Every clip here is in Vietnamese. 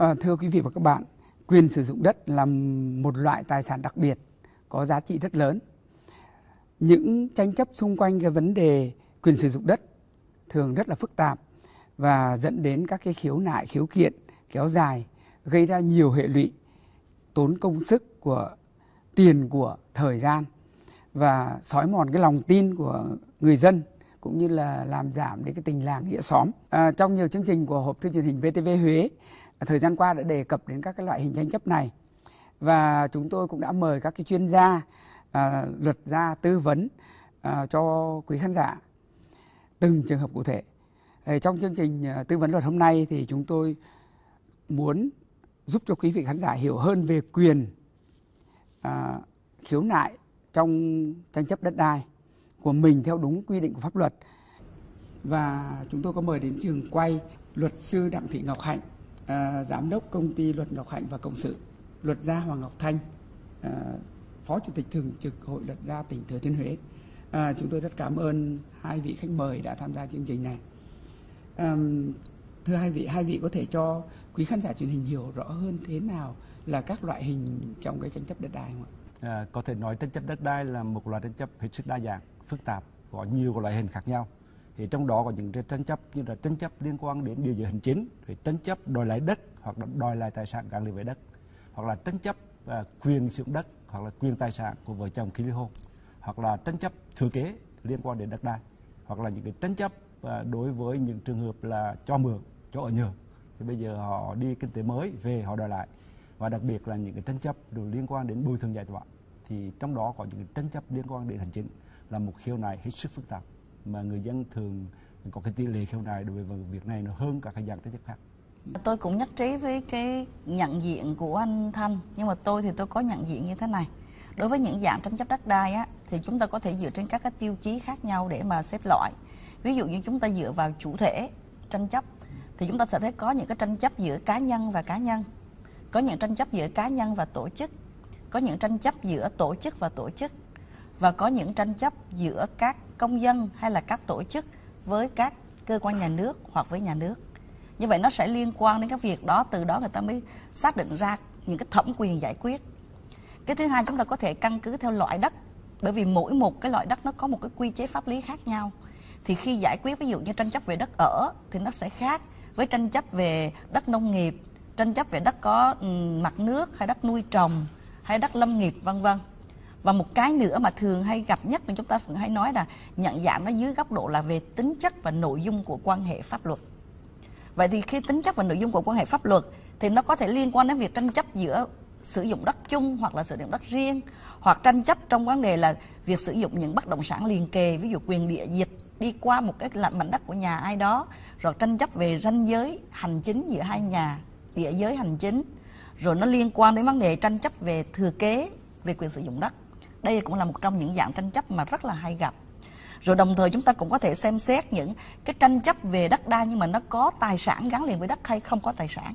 À, thưa quý vị và các bạn, quyền sử dụng đất là một loại tài sản đặc biệt có giá trị rất lớn. Những tranh chấp xung quanh cái vấn đề quyền sử dụng đất thường rất là phức tạp và dẫn đến các cái khiếu nại, khiếu kiện kéo dài, gây ra nhiều hệ lụy, tốn công sức của tiền của thời gian và xói mòn cái lòng tin của người dân cũng như là làm giảm đến cái tình làng nghĩa xóm. À, trong nhiều chương trình của hộp thư truyền hình VTV Huế thời gian qua đã đề cập đến các cái loại hình tranh chấp này và chúng tôi cũng đã mời các cái chuyên gia à, luật gia tư vấn à, cho quý khán giả từng trường hợp cụ thể. À, trong chương trình à, tư vấn luật hôm nay thì chúng tôi muốn giúp cho quý vị khán giả hiểu hơn về quyền à, khiếu nại trong tranh chấp đất đai của mình theo đúng quy định của pháp luật và chúng tôi có mời đến trường quay luật sư Đặng Thị Ngọc Hạnh à, giám đốc công ty luật Ngọc Hạnh và Cộng sự, luật gia Hoàng Ngọc Thanh, à, phó chủ tịch thường trực hội luật gia tỉnh Thừa Thiên Huế. À, chúng tôi rất cảm ơn hai vị khách mời đã tham gia chương trình này. À, thưa hai vị, hai vị có thể cho quý khán giả truyền hình hiểu rõ hơn thế nào là các loại hình trong cái tranh chấp đất đai không ạ? À, có thể nói tranh chấp đất đai là một loại tranh chấp hết sức đa dạng, phức tạp, có nhiều loại hình khác nhau. Thì trong đó có những tranh chấp như là tranh chấp liên quan đến điều giới hành chính rồi tranh chấp đòi lại đất hoặc là đòi lại tài sản gắn liền với đất hoặc là tranh chấp uh, quyền sử dụng đất hoặc là quyền tài sản của vợ chồng khi ly hôn hoặc là tranh chấp thừa kế liên quan đến đất đai hoặc là những cái tranh chấp uh, đối với những trường hợp là cho mượn cho ở nhờ. Thì bây giờ họ đi kinh tế mới về họ đòi lại. Và đặc biệt là những cái tranh chấp liên quan đến bồi thường giải tỏa. Thì trong đó có những tranh chấp liên quan đến hành chính là một khiếu nại hết sức phức tạp mà người dân thường có cái tỷ lệ khiếu nại đối với việc này nó hơn cả các dạng tranh chấp khác. Tôi cũng nhất trí với cái nhận diện của anh Thanh, nhưng mà tôi thì tôi có nhận diện như thế này. Đối với những dạng tranh chấp đất đai á, thì chúng ta có thể dựa trên các cái tiêu chí khác nhau để mà xếp loại. Ví dụ như chúng ta dựa vào chủ thể tranh chấp, thì chúng ta sẽ thấy có những cái tranh chấp giữa cá nhân và cá nhân, có những tranh chấp giữa cá nhân và tổ chức, có những tranh chấp giữa tổ chức và tổ chức, và có những tranh chấp giữa các công dân hay là các tổ chức với các cơ quan nhà nước hoặc với nhà nước. Như vậy nó sẽ liên quan đến cái việc đó, từ đó người ta mới xác định ra những cái thẩm quyền giải quyết. Cái thứ hai, chúng ta có thể căn cứ theo loại đất, bởi vì mỗi một cái loại đất nó có một cái quy chế pháp lý khác nhau. Thì khi giải quyết, ví dụ như tranh chấp về đất ở, thì nó sẽ khác với tranh chấp về đất nông nghiệp, tranh chấp về đất có mặt nước hay đất nuôi trồng hay đất lâm nghiệp, vân vân và một cái nữa mà thường hay gặp nhất mà chúng ta thường hay nói là nhận dạng nó dưới góc độ là về tính chất và nội dung của quan hệ pháp luật. Vậy thì khi tính chất và nội dung của quan hệ pháp luật thì nó có thể liên quan đến việc tranh chấp giữa sử dụng đất chung hoặc là sử dụng đất riêng, hoặc tranh chấp trong vấn đề là việc sử dụng những bất động sản liền kề, ví dụ quyền địa dịch đi qua một cái mảnh đất của nhà ai đó, rồi tranh chấp về ranh giới, hành chính giữa hai nhà, địa giới hành chính, rồi nó liên quan đến vấn đề tranh chấp về thừa kế, về quyền sử dụng đất đây cũng là một trong những dạng tranh chấp mà rất là hay gặp rồi đồng thời chúng ta cũng có thể xem xét những cái tranh chấp về đất đai nhưng mà nó có tài sản gắn liền với đất hay không có tài sản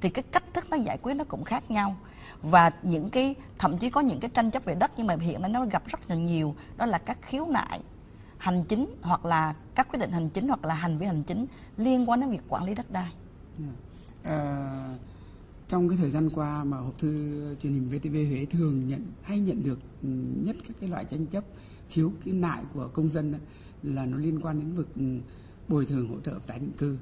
thì cái cách thức nó giải quyết nó cũng khác nhau và những cái thậm chí có những cái tranh chấp về đất nhưng mà hiện nay nó gặp rất là nhiều đó là các khiếu nại hành chính hoặc là các quyết định hành chính hoặc là hành vi hành chính liên quan đến việc quản lý đất đai. Yeah. Uh, trong cái thời gian qua mà hộp thư truyền hình VTV Huế thường nhận hay nhận được ừ, nhất các cái loại tranh chấp khiếu kiến nại của công dân là nó liên quan đến vực ừ, bồi thường hỗ trợ tái định cư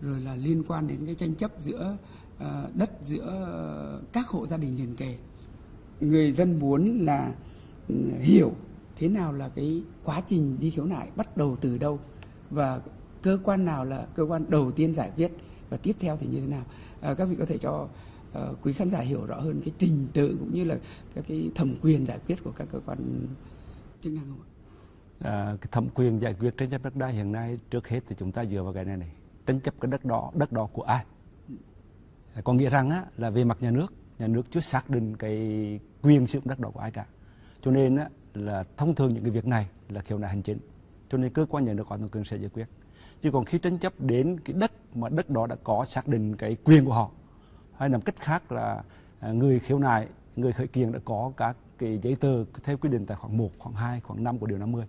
rồi là liên quan đến cái tranh chấp giữa uh, đất giữa ờ, các hộ gia đình liền kề. Người dân muốn là ừ, hiểu thế nào là cái quá trình đi khiếu nại bắt đầu từ đâu và cơ quan nào là cơ quan đầu tiên giải quyết và tiếp theo thì như thế nào? À, các vị có thể cho uh, quý khán giả hiểu rõ hơn cái trình tự cũng như là các cái thẩm quyền giải quyết của các cơ quan chức năng không ạ? À, cái thẩm quyền giải quyết tranh chấp đất đai hiện nay trước hết thì chúng ta dựa vào cái này này tranh chấp cái đất đó đất đó của ai? À, có nghĩa rằng á, là về mặt nhà nước nhà nước chưa xác định cái quyền sử dụng đất đó của ai cả. Cho nên á, là thông thường những cái việc này là khiếu nại hành chính. Cho nên cơ quan nhà nước có thẩm quyền sẽ giải quyết chứ còn khi tranh chấp đến cái đất mà đất đó đã có xác định cái quyền của họ hay nằm cách khác là à, người khiếu nại người khởi kiện đã có các cái giấy tờ theo quy định tại khoảng 1, khoảng 2, khoảng 5 của điều 50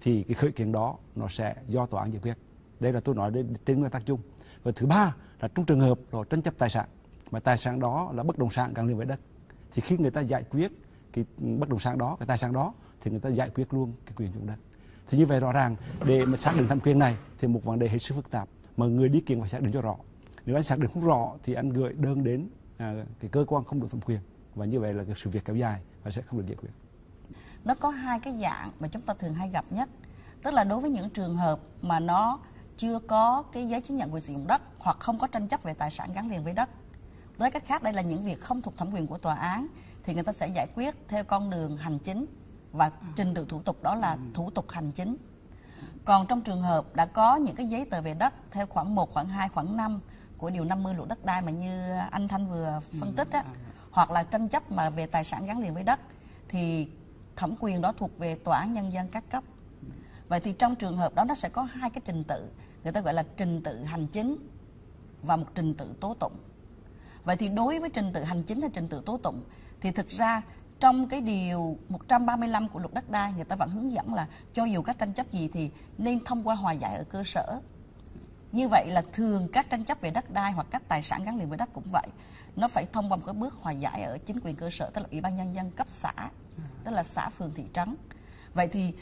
thì cái khởi kiện đó nó sẽ do tòa án giải quyết. Đây là tôi nói đến trên nguyên tắc chung. Và thứ ba là trong trường hợp là tranh chấp tài sản mà tài sản đó là bất động sản gắn liền với đất thì khi người ta giải quyết cái bất động sản đó cái tài sản đó thì người ta giải quyết luôn cái quyền dùng dụng đất thì như vậy rõ ràng để mà xác định thẩm quyền này thì một vấn đề hết sức phức tạp. Mà người đi kiện phải xác định cho rõ. Nếu anh xác định không rõ thì anh gửi đơn đến à, cái cơ quan không đủ thẩm quyền. Và như vậy là cái sự việc kéo dài và sẽ không được giải quyết. Nó có hai cái dạng mà chúng ta thường hay gặp nhất. Tức là đối với những trường hợp mà nó chưa có cái giấy chứng nhận quyền sử dụng đất hoặc không có tranh chấp về tài sản gắn liền với đất. Với cách khác đây là những việc không thuộc thẩm quyền của tòa án thì người ta sẽ giải quyết theo con đường hành chính và trình tự thủ tục đó là thủ tục hành chính còn trong trường hợp đã có những cái giấy tờ về đất theo khoảng 1, khoảng 2, khoảng 5 của điều 50 luật đất đai mà như anh Thanh vừa phân tích á, hoặc là tranh chấp mà về tài sản gắn liền với đất thì thẩm quyền đó thuộc về tòa án nhân dân các cấp. Vậy thì trong trường hợp đó nó sẽ có hai cái trình tự, người ta gọi là trình tự hành chính và một trình tự tố tụng. Vậy thì đối với trình tự hành chính hay trình tự tố tụng thì thực ra trong cái điều 135 của luật đất đai người ta vẫn hướng dẫn là cho dù các tranh chấp gì thì nên thông qua hòa giải ở cơ sở. Như vậy là thường các tranh chấp về đất đai hoặc các tài sản gắn liền với đất cũng vậy. Nó phải thông qua một cái bước hòa giải ở chính quyền cơ sở tức là Ủy ban nhân dân cấp xã, tức là xã phường thị trấn. Vậy thì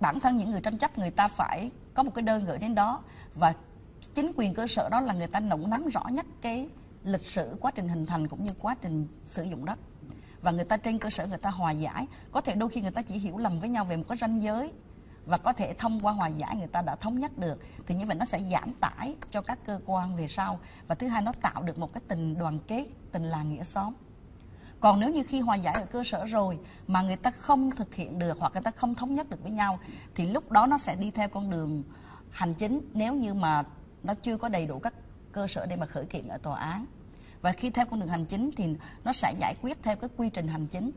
bản thân những người tranh chấp người ta phải có một cái đơn gửi đến đó và chính quyền cơ sở đó là người ta nắm rõ nhất cái lịch sử quá trình hình thành cũng như quá trình sử dụng đất và người ta trên cơ sở người ta hòa giải. Có thể đôi khi người ta chỉ hiểu lầm với nhau về một cái ranh giới. Và có thể thông qua hòa giải người ta đã thống nhất được. Thì như vậy nó sẽ giảm tải cho các cơ quan về sau. Và thứ hai, nó tạo được một cái tình đoàn kết, tình làng nghĩa xóm. Còn nếu như khi hòa giải ở cơ sở rồi mà người ta không thực hiện được hoặc người ta không thống nhất được với nhau, thì lúc đó nó sẽ đi theo con đường hành chính. Nếu như mà nó chưa có đầy đủ các cơ sở để mà khởi kiện ở tòa án và khi theo con đường hành chính thì nó sẽ giải quyết theo cái quy trình hành chính.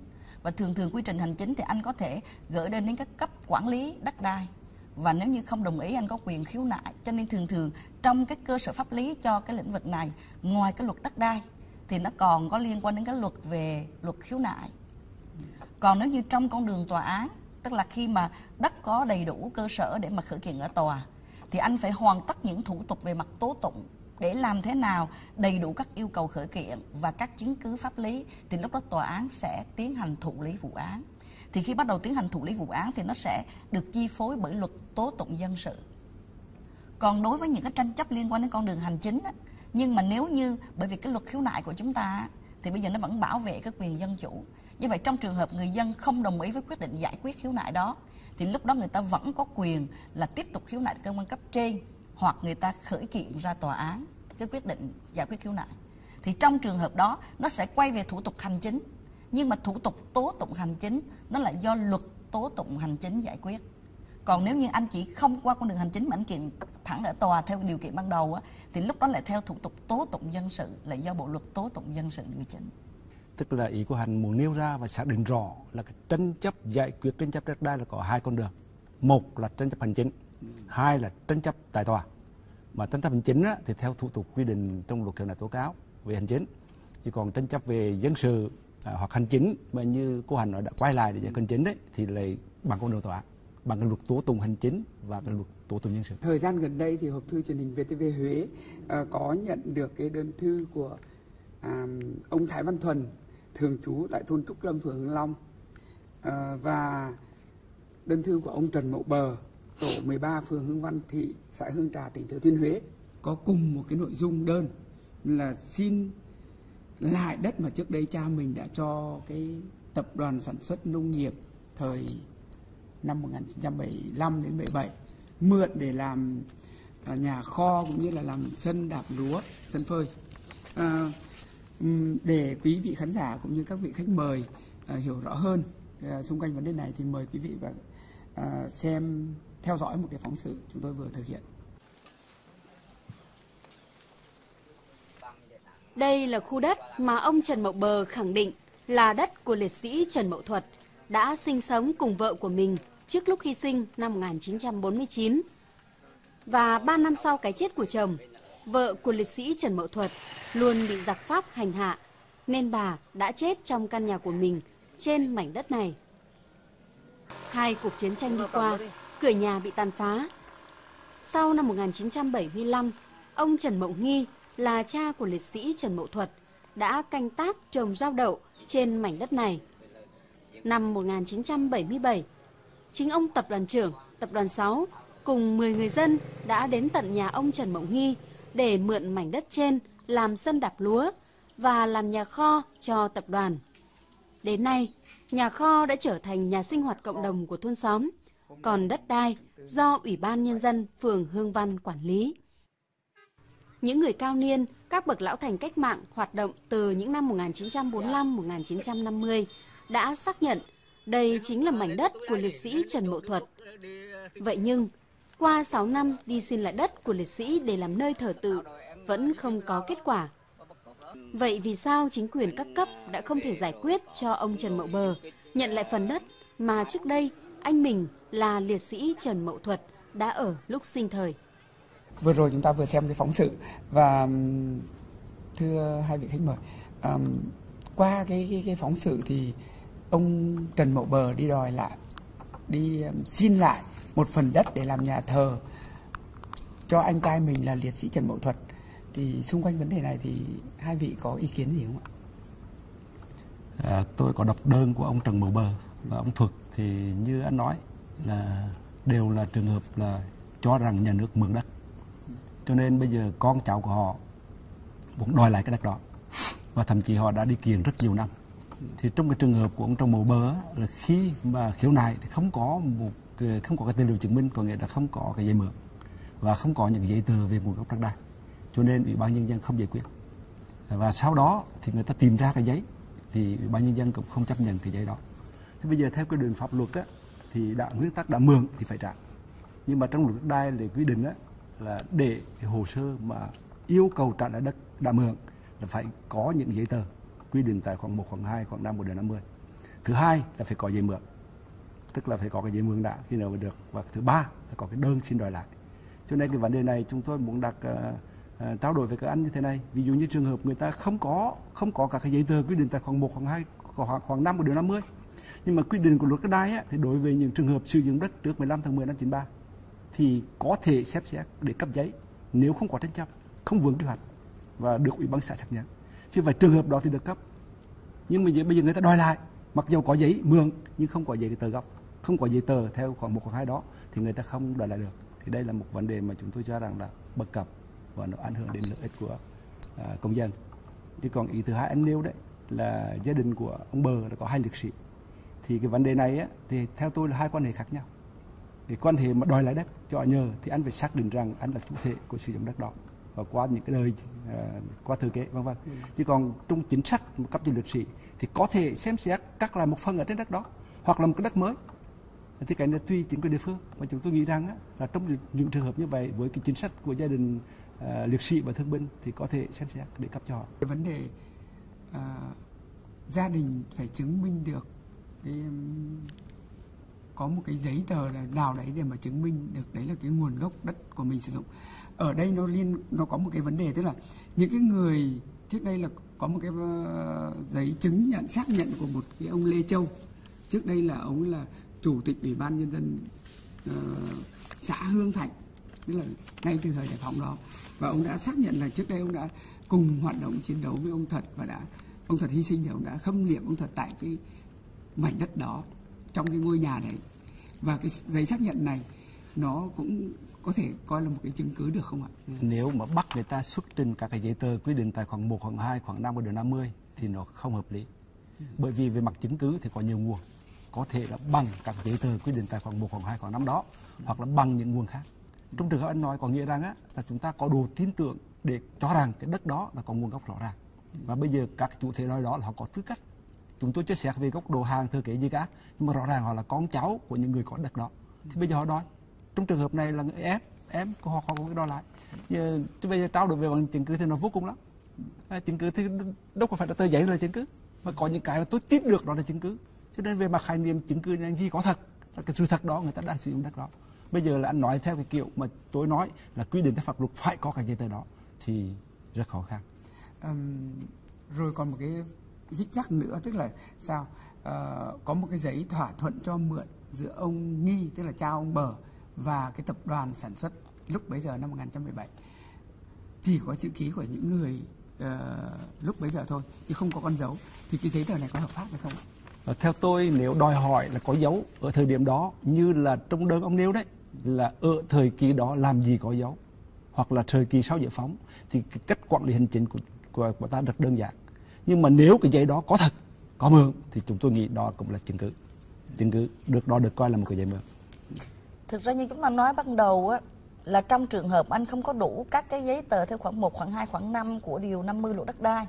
Và thường thường quy trình hành chính thì anh có thể gửi đơn đến các cấp quản lý đất đai. Và nếu như không đồng ý, anh có quyền khiếu nại. Cho nên thường thường trong cái cơ sở pháp lý cho cái lĩnh vực này, ngoài cái luật đất đai, thì nó còn có liên quan đến cái luật về luật khiếu nại. Còn nếu như trong con đường tòa án, tức là khi mà đất có đầy đủ cơ sở để mà khởi kiện ở tòa, thì anh phải hoàn tất những thủ tục về mặt tố tụng để làm thế nào đầy đủ các yêu cầu khởi kiện và các chứng cứ pháp lý thì lúc đó tòa án sẽ tiến hành thụ lý vụ án. Thì khi bắt đầu tiến hành thụ lý vụ án thì nó sẽ được chi phối bởi luật tố tụng dân sự. Còn đối với những cái tranh chấp liên quan đến con đường hành chính á, nhưng mà nếu như bởi vì cái luật khiếu nại của chúng ta thì bây giờ nó vẫn bảo vệ cái quyền dân chủ. Như vậy trong trường hợp người dân không đồng ý với quyết định giải quyết khiếu nại đó thì lúc đó người ta vẫn có quyền là tiếp tục khiếu nại cơ quan cấp trên hoặc người ta khởi kiện ra tòa án cái quyết định giải quyết khiếu nại thì trong trường hợp đó nó sẽ quay về thủ tục hành chính. Nhưng mà thủ tục tố tụng hành chính nó lại do luật tố tụng hành chính giải quyết. Còn nếu như anh chỉ không qua con đường hành chính mà anh kiện thẳng ở tòa theo điều kiện ban đầu á, thì lúc đó lại theo thủ tục tố tụng dân sự là do bộ luật tố tụng dân sự điều chỉnh. Tức là ý của hành muốn nêu ra và xác định rõ là cái tranh chấp giải quyết tranh chấp đất đai là có hai con đường. Một là tranh chấp hành chính hai là tranh chấp tại tòa. Mà tranh chấp hành chính á, thì theo thủ tục quy định trong luật khiếu nại tố cáo về hành chính. Chỉ còn tranh chấp về dân sự à, hoặc hành chính mà như cô hành nói đã quay lại để giải hành chính đấy thì lại bằng con đường tòa bằng cái luật tố tụng hành chính và cái luật tố tụng dân sự. Thời gian gần đây thì hộp thư truyền hình VTV Huế uh, có nhận được cái đơn thư của uh, ông Thái Văn Thuần thường trú tại thôn Trúc Lâm phường Hưng Long. Uh, và đơn thư của ông Trần Mậu Bờ tổ 13 phường Hương Văn Thị, xã Hương Trà, tỉnh Thừa Thiên Huế có cùng một cái nội dung đơn là xin lại đất mà trước đây cha mình đã cho cái tập đoàn sản xuất nông nghiệp thời năm 1975 đến 77 mượn để làm à, nhà kho cũng như là làm sân đạp lúa, sân phơi. À, để quý vị khán giả cũng như các vị khách mời à, hiểu rõ hơn à, xung quanh vấn đề này thì mời quý vị và à, xem theo dõi một cái phóng sự chúng tôi vừa thực hiện. Đây là khu đất mà ông Trần Mậu Bờ khẳng định là đất của liệt sĩ Trần Mậu Thuật đã sinh sống cùng vợ của mình trước lúc hy sinh năm 1949. Và 3 năm sau cái chết của chồng, vợ của liệt sĩ Trần Mậu Thuật luôn bị giặc Pháp hành hạ, nên bà đã chết trong căn nhà của mình trên mảnh đất này. Hai cuộc chiến tranh đi qua, cửa nhà bị tàn phá. Sau năm 1975, ông Trần Mậu Nghi là cha của liệt sĩ Trần Mậu Thuật đã canh tác trồng rau đậu trên mảnh đất này. Năm 1977, chính ông tập đoàn trưởng tập đoàn 6 cùng 10 người dân đã đến tận nhà ông Trần Mậu Nghi để mượn mảnh đất trên làm sân đạp lúa và làm nhà kho cho tập đoàn. Đến nay, nhà kho đã trở thành nhà sinh hoạt cộng đồng của thôn xóm, còn đất đai do Ủy ban Nhân dân phường Hương Văn quản lý. Những người cao niên, các bậc lão thành cách mạng hoạt động từ những năm 1945-1950 đã xác nhận đây chính là mảnh đất của liệt sĩ Trần Mậu Thuật. Vậy nhưng, qua 6 năm đi xin lại đất của liệt sĩ để làm nơi thờ tự vẫn không có kết quả. Vậy vì sao chính quyền các cấp đã không thể giải quyết cho ông Trần Mậu Bờ nhận lại phần đất mà trước đây anh mình là liệt sĩ Trần Mậu Thuật đã ở lúc sinh thời? Vừa rồi chúng ta vừa xem cái phóng sự và thưa hai vị khách mời, um, qua cái, cái cái phóng sự thì ông Trần Mậu Bờ đi đòi lại, đi um, xin lại một phần đất để làm nhà thờ cho anh trai mình là liệt sĩ Trần Mậu Thuật thì xung quanh vấn đề này thì hai vị có ý kiến gì không ạ? À, tôi có đọc đơn của ông Trần Mậu Bờ và ông Thuật thì như anh nói là đều là trường hợp là cho rằng nhà nước mượn đất. Cho nên bây giờ con cháu của họ muốn đòi lại cái đất đó. Và thậm chí họ đã đi kiện rất nhiều năm. Thì trong cái trường hợp của ông trong Mậu Bờ là khi mà khiếu nại thì không có một không có cái tài liệu chứng minh, có nghĩa là không có cái giấy mượn và không có những giấy tờ về nguồn gốc đất đai. Cho nên ủy ban nhân dân không giải quyết. Và sau đó thì người ta tìm ra cái giấy thì ủy ban nhân dân cũng không chấp nhận cái giấy đó thế bây giờ theo quy định pháp luật á, thì đã nguyên tắc đã mượn thì phải trả nhưng mà trong luật đất đai thì quy định á, là để hồ sơ mà yêu cầu trả lại đất đã mượn là phải có những giấy tờ quy định tại khoảng 1, khoảng 2, khoảng 5 của điều 50. Thứ hai là phải có giấy mượn. Tức là phải có cái giấy mượn đã khi nào mà được. Và thứ ba là có cái đơn xin đòi lại. Cho nên cái vấn đề này chúng tôi muốn đặt uh, uh, trao đổi với các anh như thế này. Ví dụ như trường hợp người ta không có không có các cái giấy tờ quy định tại khoảng 1, khoảng 2, khoảng khoảng 5 của điều 50. Nhưng mà quy định của luật đất đai á, thì đối với những trường hợp sử dụng đất trước 15 tháng 10 năm 93 thì có thể xếp xét để cấp giấy nếu không có tranh chấp, không vướng quy hoạch và được ủy ban xã xác nhận. Chứ phải trường hợp đó thì được cấp. Nhưng mà bây giờ người ta đòi lại, mặc dù có giấy mượn nhưng không có giấy tờ gốc, không có giấy tờ theo khoảng một hoặc hai đó thì người ta không đòi lại được. Thì đây là một vấn đề mà chúng tôi cho rằng là bất cập và nó ảnh hưởng đến lợi ích của à, công dân. Chứ còn ý thứ hai anh nêu đấy là gia đình của ông Bờ là có hai liệt sĩ. Thì cái vấn đề này á, thì theo tôi là hai quan hệ khác nhau. Để quan hệ mà đòi lại đất cho nhờ thì anh phải xác định rằng anh là chủ thể của sử dụng đất đó. Và qua những cái đời uh, qua thừa kế vân vân. Ừ. chứ còn trong chính sách cấp cho liệt sĩ thì có thể xem xét cắt lại một phần ở trên đất đó hoặc là một cái đất mới. Thì cái này tùy chính quyền địa phương. Và chúng tôi nghĩ rằng á, là trong những trường hợp như vậy với cái chính sách của gia đình uh, liệt sĩ và thương binh thì có thể xem xét để cấp cho họ. Cái vấn đề uh, gia đình phải chứng minh được cái um, có một cái giấy tờ là nào đấy để mà chứng minh được đấy là cái nguồn gốc đất của mình sử dụng. Ở đây nó liên nó có một cái vấn đề tức là những cái người trước đây là có một cái uh, giấy chứng nhận xác nhận của một cái ông Lê Châu. Trước đây là ông là chủ tịch ủy ban nhân dân uh, xã Hương Thạnh tức là ngay từ thời giải phóng đó. Và ông đã xác nhận là trước đây ông đã cùng hoạt động chiến đấu với ông Thật và đã ông Thật hy sinh thì ông đã khâm liệm ông Thật tại cái mảnh đất đó trong cái ngôi nhà đấy và cái giấy xác nhận này nó cũng có thể coi là một cái chứng cứ được không ạ? Nếu mà bắt người ta xuất trình các cái giấy tờ quy định tại khoản 1, khoản 2, khoản 5 của điều 50 thì nó không hợp lý. Bởi vì về mặt chứng cứ thì có nhiều nguồn. Có thể là bằng các giấy tờ quy định tại khoản 1, khoản 2, khoản 5 đó hoặc là bằng những nguồn khác. Trong trường hợp anh nói có nghĩa rằng á, là chúng ta có đủ tin tưởng để cho rằng cái đất đó là có nguồn gốc rõ ràng. Và bây giờ các chủ thể nói đó là họ có tư cách chúng tôi chia sẻ về góc độ hàng thừa kế gì cả nhưng mà rõ ràng họ là con cháu của những người có đất đó. Thì bây giờ họ đòi trong trường hợp này là em em của họ họ có đòi lại. Giờ bây giờ trao đổi về bằng chứng cứ thì nó vô cùng lắm. À, chứng cứ thì đâu có phải là tờ giấy là chứng cứ mà có những cái mà tôi tiếp được đó là chứng cứ. Cho nên về mặt khái niệm chứng cứ là gì có thật là cái sự thật đó người ta đang sử dụng đất đó. Bây giờ là anh nói theo cái kiểu mà tôi nói là quy định theo pháp luật phải có cái giấy tờ đó thì rất khó khăn. Um, rồi còn một cái dích rắc nữa tức là sao? À, có một cái giấy thỏa thuận cho mượn giữa ông nghi tức là cha ông bờ và cái tập đoàn sản xuất lúc bấy giờ năm 1917 chỉ có chữ ký của những người uh, lúc bấy giờ thôi chứ không có con dấu. Thì cái giấy tờ này có hợp pháp hay không? Ờ, theo tôi nếu đòi hỏi là có dấu ở thời điểm đó như là trong đơn ông nêu đấy là ở thời kỳ đó làm gì có dấu hoặc là thời kỳ sau giải phóng thì cách quản lý hành chính của, của, của ta rất đơn giản nhưng mà nếu cái giấy đó có thật có mượn thì chúng tôi nghĩ đó cũng là chứng cứ. Chứng cứ được đó được coi là một cái giấy mượn. Thực ra như chúng ta nói ban đầu á là trong trường hợp anh không có đủ các cái giấy tờ theo khoảng 1, khoảng 2, khoảng 5 của điều 50 luật đất đai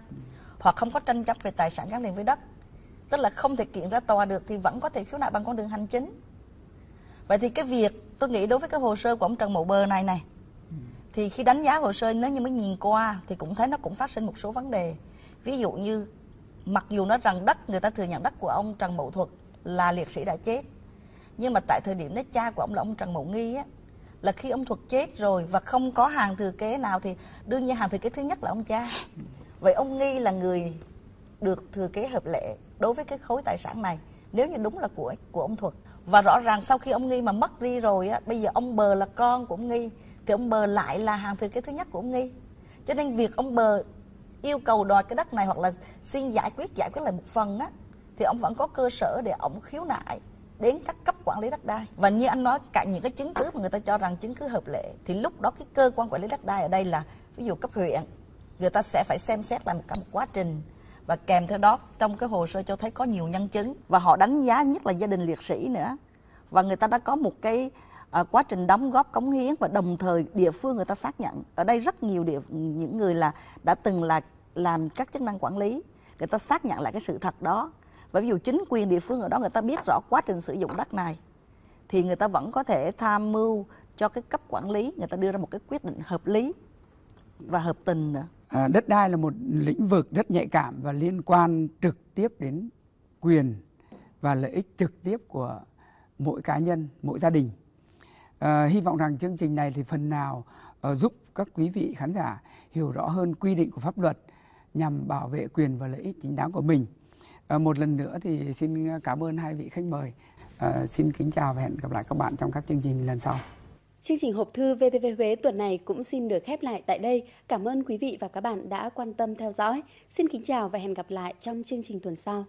hoặc không có tranh chấp về tài sản gắn liền với đất tức là không thể kiện ra tòa được thì vẫn có thể khiếu nại bằng con đường hành chính. Vậy thì cái việc tôi nghĩ đối với cái hồ sơ của ông Trần Mậu Bờ này này thì khi đánh giá hồ sơ nếu như mới nhìn qua thì cũng thấy nó cũng phát sinh một số vấn đề ví dụ như, mặc dù nói rằng đất, người ta thừa nhận đất của ông Trần Mậu Thuật là liệt sĩ đã chết, nhưng mà tại thời điểm đó cha của ông là ông Trần Mậu Nghi á, là khi ông Thuật chết rồi và không có hàng thừa kế nào thì đương nhiên hàng thừa kế thứ nhất là ông cha. Vậy ông Nghi là người được thừa kế hợp lệ đối với cái khối tài sản này, nếu như đúng là của của ông Thuật. Và rõ ràng sau khi ông Nghi mà mất đi rồi á, bây giờ ông Bờ là con của ông Nghi, thì ông Bờ lại là hàng thừa kế thứ nhất của ông Nghi. Cho nên việc ông Bờ yêu cầu đòi cái đất này hoặc là xin giải quyết giải quyết lại một phần á, thì ông vẫn có cơ sở để ông khiếu nại đến các cấp quản lý đất đai. Và như anh nói, cả những cái chứng cứ mà người ta cho rằng chứng cứ hợp lệ, thì lúc đó cái cơ quan quản lý đất đai ở đây là, ví dụ cấp huyện, người ta sẽ phải xem xét lại một cả một quá trình. Và kèm theo đó, trong cái hồ sơ cho thấy có nhiều nhân chứng, và họ đánh giá nhất là gia đình liệt sĩ nữa. Và người ta đã có một cái à, quá trình đóng góp cống hiến và đồng thời địa phương người ta xác nhận. Ở đây rất nhiều địa những người là đã từng là làm các chức năng quản lý. Người ta xác nhận lại cái sự thật đó. Và ví dụ chính quyền địa phương ở đó người ta biết rõ quá trình sử dụng đất này thì người ta vẫn có thể tham mưu cho cái cấp quản lý. Người ta đưa ra một cái quyết định hợp lý và hợp tình nữa. À, đất đai là một lĩnh vực rất nhạy cảm và liên quan trực tiếp đến quyền và lợi ích trực tiếp của mỗi cá nhân, mỗi gia đình. À, hy vọng rằng chương trình này thì phần nào uh, giúp các quý vị khán giả hiểu rõ hơn quy định của pháp luật nhằm bảo vệ quyền và lợi ích chính đáng của mình. À, một lần nữa thì xin cảm ơn hai vị khách mời. À, xin kính chào và hẹn gặp lại các bạn trong các chương trình lần sau. Chương trình hộp thư VTV Huế tuần này cũng xin được khép lại tại đây. Cảm ơn quý vị và các bạn đã quan tâm theo dõi. Xin kính chào và hẹn gặp lại trong chương trình tuần sau.